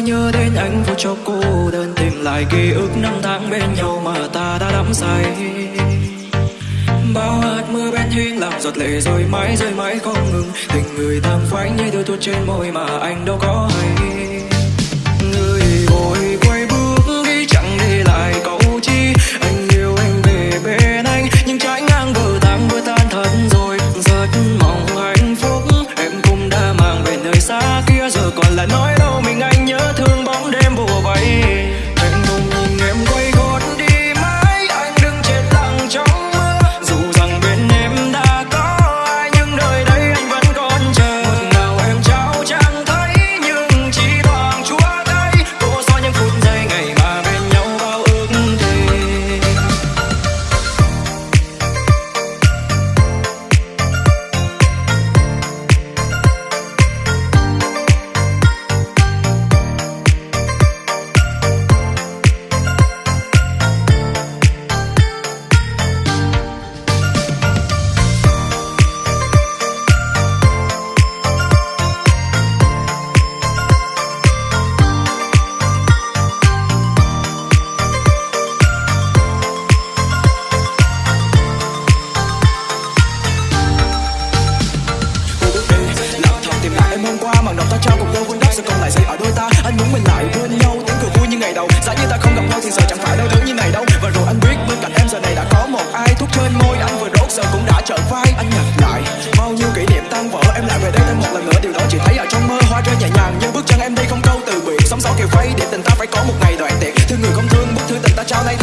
nhớ đến anh vô cho cô đơn tìm lại ký ức năm tháng bên nhau mà ta đã đắm say. Bao hạt mưa bên hiên làm giọt lệ rồi mãi rơi mãi không ngừng. Tình người tan phai như đôi tuốt trên môi mà anh đâu có hay. hoa màn đọc ta trao cùng đôi vun đắp sự còn lại xây ở đôi ta. Anh muốn mình lại bên nhau, tiếng cười vui như ngày đầu. Giá như ta không gặp nhau thì giờ chẳng phải đau thứ như này đâu. Và rồi anh biết bên cạnh em, giờ này đã có một ai thuốc trên môi. Anh vừa đốt, giờ cũng đã trở vai. Anh nhặt lại bao nhiêu kỷ niệm tan vỡ. Em lại về đây thêm một lần nữa, điều đó chỉ thấy ở trong mơ. Hoa rơi nhẹ nhàng, nhưng bước chân em đi không câu từ biệt. Sóng gió kiều vây để tình ta phải có một ngày đoạn tiệc thương người không thương, bức thư tình ta trao nay.